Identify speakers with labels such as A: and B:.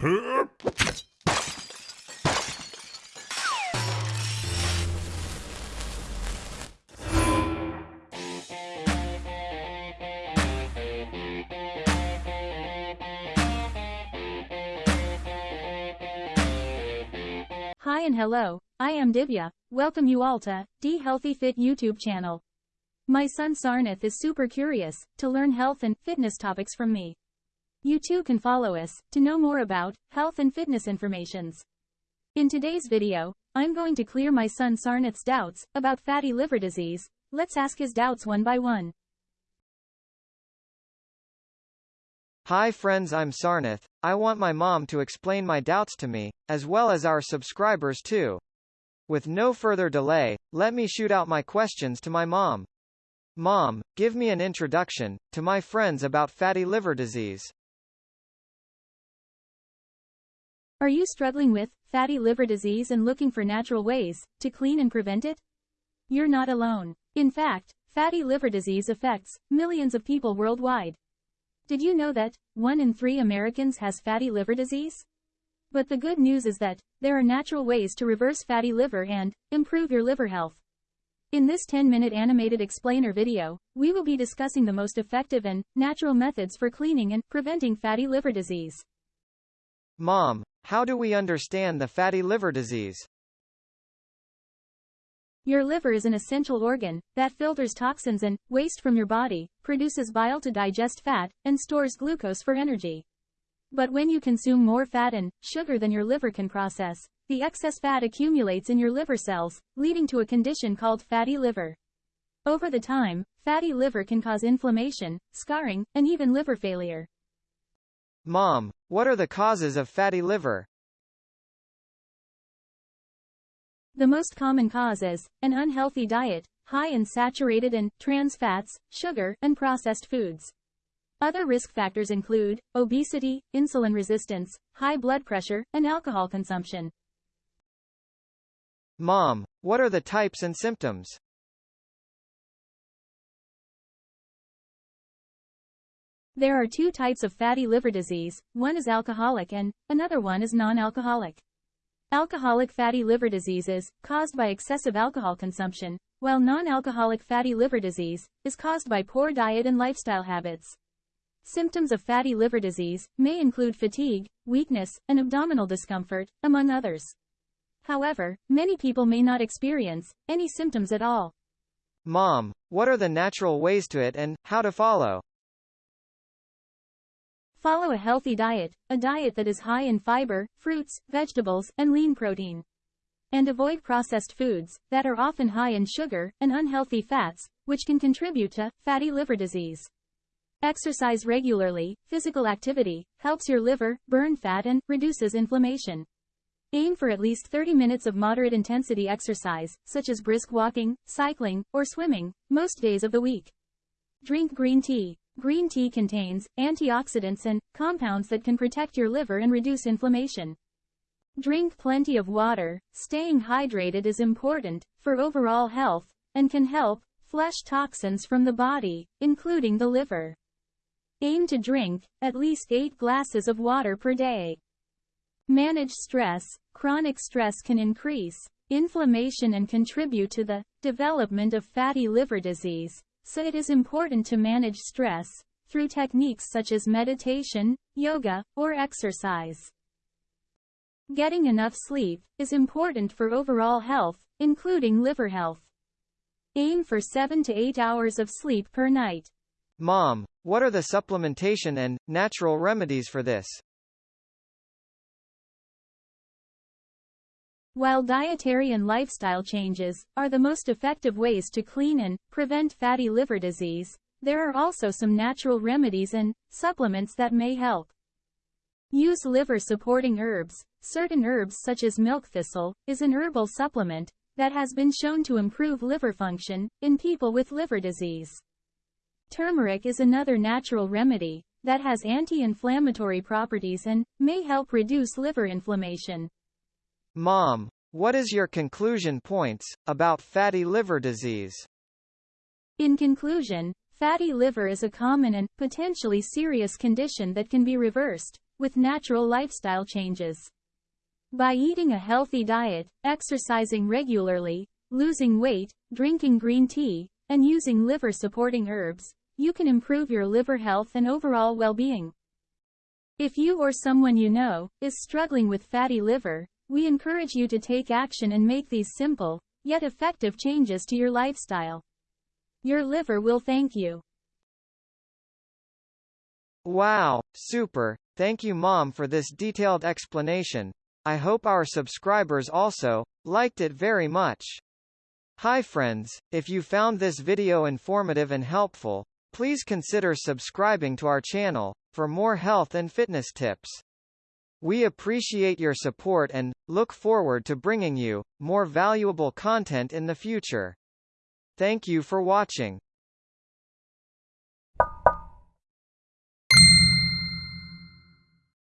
A: Hi and hello, I am Divya, welcome you all to D Healthy Fit YouTube channel. My son Sarnath is super curious to learn health and fitness topics from me. You too can follow us to know more about health and fitness informations. In today's video, I'm going to clear my son Sarnath's doubts about fatty liver disease. Let's ask his doubts one by one.
B: Hi friends I'm Sarnath, I want my mom to explain my doubts to me, as well as our subscribers too. With no further delay, let me shoot out my questions to my mom. Mom, give me an introduction, to my friends about fatty liver disease.
A: Are you struggling with fatty liver disease and looking for natural ways to clean and prevent it? You're not alone. In fact, fatty liver disease affects millions of people worldwide. Did you know that one in three Americans has fatty liver disease? But the good news is that there are natural ways to reverse fatty liver and improve your liver health. In this 10-minute animated explainer video, we will be discussing the most effective and natural methods for cleaning and preventing fatty liver disease.
B: Mom, how do we understand the fatty liver disease?
A: Your liver is an essential organ that filters toxins and waste from your body, produces bile to digest fat, and stores glucose for energy. But when you consume more fat and sugar than your liver can process, the excess fat accumulates in your liver cells, leading to a condition called fatty liver. Over the time, fatty liver can cause inflammation, scarring, and even liver failure.
B: Mom, what are the causes of fatty liver?
A: The most common cause is an unhealthy diet, high in saturated and trans fats, sugar, and processed foods. Other risk factors include obesity, insulin resistance, high blood pressure, and alcohol consumption.
B: Mom, what are the types and symptoms?
A: There are two types of fatty liver disease, one is alcoholic and another one is non-alcoholic. Alcoholic fatty liver disease is caused by excessive alcohol consumption, while non-alcoholic fatty liver disease is caused by poor diet and lifestyle habits. Symptoms of fatty liver disease may include fatigue, weakness, and abdominal discomfort, among others. However, many people may not experience any symptoms at all.
B: Mom, what are the natural ways to it and how to follow?
A: Follow a healthy diet, a diet that is high in fiber, fruits, vegetables, and lean protein. And avoid processed foods that are often high in sugar and unhealthy fats, which can contribute to fatty liver disease. Exercise regularly, physical activity, helps your liver burn fat and reduces inflammation. Aim for at least 30 minutes of moderate intensity exercise, such as brisk walking, cycling, or swimming, most days of the week. Drink green tea. Green tea contains antioxidants and compounds that can protect your liver and reduce inflammation. Drink plenty of water. Staying hydrated is important for overall health and can help flush toxins from the body, including the liver. Aim to drink at least 8 glasses of water per day. Manage stress. Chronic stress can increase inflammation and contribute to the development of fatty liver disease so it is important to manage stress through techniques such as meditation, yoga, or exercise. Getting enough sleep is important for overall health, including liver health. Aim for 7 to 8 hours of sleep per night.
B: Mom, what are the supplementation and natural remedies for this?
A: While dietary and lifestyle changes are the most effective ways to clean and prevent fatty liver disease, there are also some natural remedies and supplements that may help. Use liver-supporting herbs. Certain herbs such as milk thistle is an herbal supplement that has been shown to improve liver function in people with liver disease. Turmeric is another natural remedy that has anti-inflammatory properties and may help reduce liver inflammation.
B: Mom, what is your conclusion points about fatty liver disease?
A: In conclusion, fatty liver is a common and potentially serious condition that can be reversed with natural lifestyle changes. By eating a healthy diet, exercising regularly, losing weight, drinking green tea, and using liver-supporting herbs, you can improve your liver health and overall well-being. If you or someone you know is struggling with fatty liver, we encourage you to take action and make these simple, yet effective changes to your lifestyle. Your liver will thank you.
B: Wow, super. Thank you mom for this detailed explanation. I hope our subscribers also liked it very much. Hi friends, if you found this video informative and helpful, please consider subscribing to our channel for more health and fitness tips. We appreciate your support and look forward to bringing you more valuable content in the future. Thank you for watching.